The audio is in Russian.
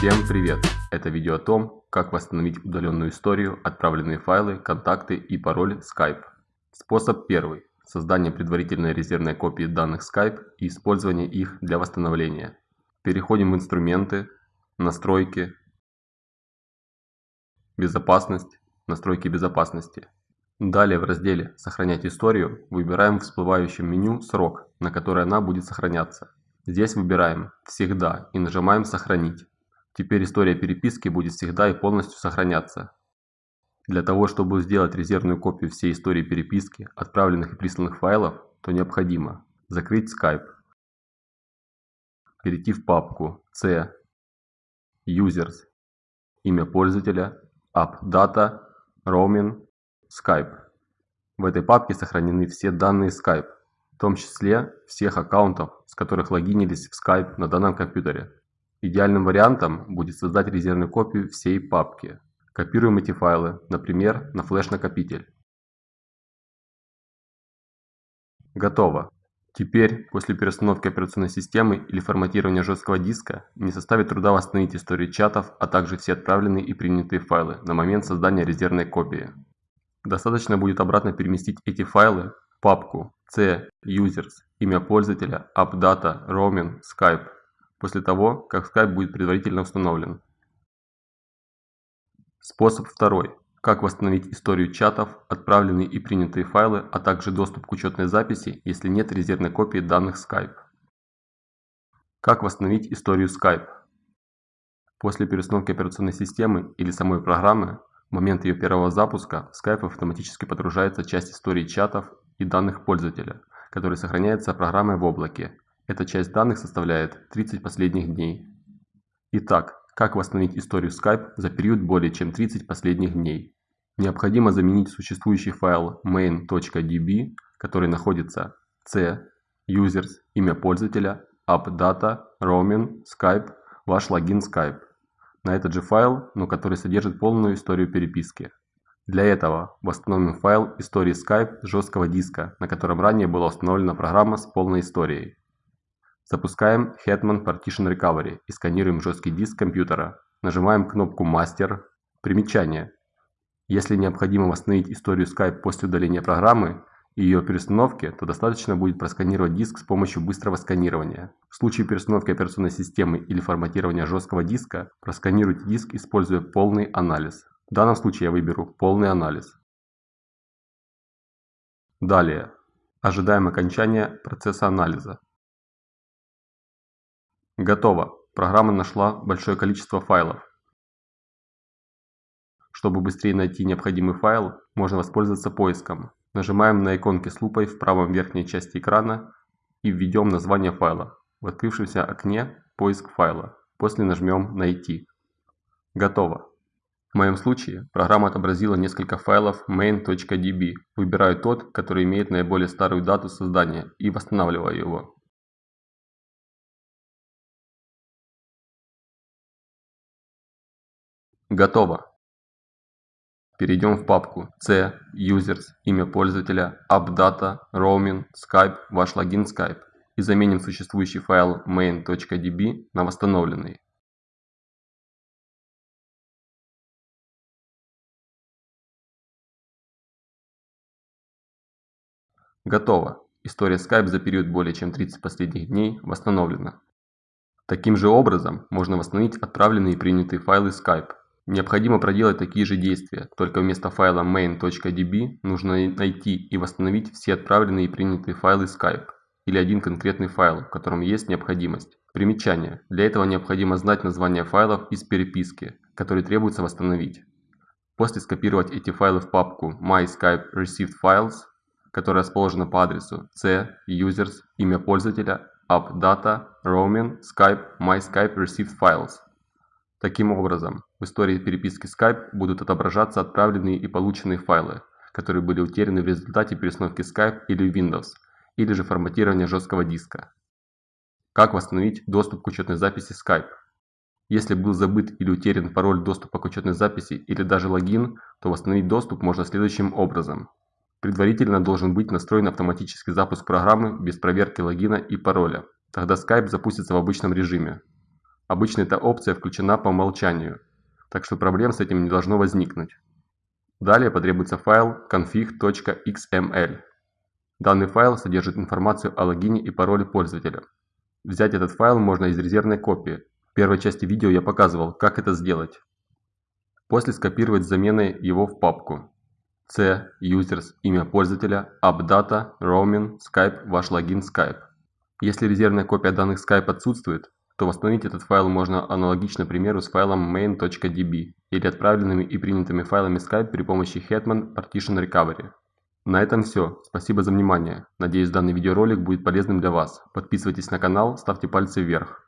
Всем привет! Это видео о том, как восстановить удаленную историю, отправленные файлы, контакты и пароль Skype. Способ первый. Создание предварительной резервной копии данных Skype и использование их для восстановления. Переходим в инструменты, настройки, безопасность, настройки безопасности. Далее в разделе «Сохранять историю» выбираем в всплывающем меню срок, на который она будет сохраняться. Здесь выбираем «Всегда» и нажимаем «Сохранить». Теперь история переписки будет всегда и полностью сохраняться. Для того, чтобы сделать резервную копию всей истории переписки, отправленных и присланных файлов, то необходимо закрыть Skype, перейти в папку C, Users, имя пользователя, AppData, Roaming, Skype. В этой папке сохранены все данные Skype, в том числе всех аккаунтов, с которых логинились в Skype на данном компьютере. Идеальным вариантом будет создать резервную копию всей папки. Копируем эти файлы, например, на флеш-накопитель. Готово. Теперь, после переустановки операционной системы или форматирования жесткого диска, не составит труда восстановить историю чатов, а также все отправленные и принятые файлы на момент создания резервной копии. Достаточно будет обратно переместить эти файлы в папку C, Users, имя пользователя, AppData, Roaming, Skype, после того, как Skype будет предварительно установлен. Способ второй. Как восстановить историю чатов, отправленные и принятые файлы, а также доступ к учетной записи, если нет резервной копии данных Skype. Как восстановить историю Skype? После переустановки операционной системы или самой программы в момент ее первого запуска Skype автоматически подгружается часть истории чатов и данных пользователя, который сохраняется программой в облаке. Эта часть данных составляет 30 последних дней. Итак, как восстановить историю Skype за период более чем 30 последних дней? Необходимо заменить существующий файл main.db, который находится c, users, имя пользователя, appdata, roaming, Skype, ваш логин Skype на этот же файл, но который содержит полную историю переписки. Для этого восстановим файл истории Skype с жесткого диска, на котором ранее была установлена программа с полной историей. Запускаем Hetman Partition Recovery и сканируем жесткий диск компьютера. Нажимаем кнопку Master. Примечание. Если необходимо восстановить историю Skype после удаления программы, и ее перестановки, то достаточно будет просканировать диск с помощью быстрого сканирования. В случае перестановки операционной системы или форматирования жесткого диска, просканируйте диск, используя полный анализ. В данном случае я выберу полный анализ. Далее. Ожидаем окончания процесса анализа. Готово. Программа нашла большое количество файлов. Чтобы быстрее найти необходимый файл, можно воспользоваться поиском. Нажимаем на иконки с лупой в правом верхней части экрана и введем название файла. В открывшемся окне «Поиск файла». После нажмем «Найти». Готово. В моем случае программа отобразила несколько файлов main.db. Выбираю тот, который имеет наиболее старую дату создания и восстанавливаю его. Готово. Перейдем в папку C, Users, имя пользователя, AppData, Roaming, Skype, ваш логин Skype и заменим существующий файл main.db на восстановленный. Готово. История Skype за период более чем 30 последних дней восстановлена. Таким же образом можно восстановить отправленные и принятые файлы Skype. Необходимо проделать такие же действия, только вместо файла main.db нужно найти и восстановить все отправленные и принятые файлы Skype или один конкретный файл, в котором есть необходимость. Примечание. Для этого необходимо знать название файлов из переписки, которые требуется восстановить. После скопировать эти файлы в папку My Skype Received Files, которая расположена по адресу c, users, имя пользователя, appdata, roaming, Skype, My Skype Received Files. Таким образом, в истории переписки Skype будут отображаться отправленные и полученные файлы, которые были утеряны в результате перестановки Skype или Windows, или же форматирования жесткого диска. Как восстановить доступ к учетной записи Skype? Если был забыт или утерян пароль доступа к учетной записи или даже логин, то восстановить доступ можно следующим образом. Предварительно должен быть настроен автоматический запуск программы без проверки логина и пароля. Тогда Skype запустится в обычном режиме. Обычно эта опция включена по умолчанию, так что проблем с этим не должно возникнуть. Далее потребуется файл config.xml. Данный файл содержит информацию о логине и пароле пользователя. Взять этот файл можно из резервной копии. В первой части видео я показывал, как это сделать. После скопировать с заменой его в папку. C, users, имя пользователя, appdata, roaming, Skype, ваш логин Skype. Если резервная копия данных Skype отсутствует, то восстановить этот файл можно аналогично примеру с файлом main.db или отправленными и принятыми файлами Skype при помощи Hetman Partition Recovery. На этом все. Спасибо за внимание. Надеюсь данный видеоролик будет полезным для вас. Подписывайтесь на канал, ставьте пальцы вверх.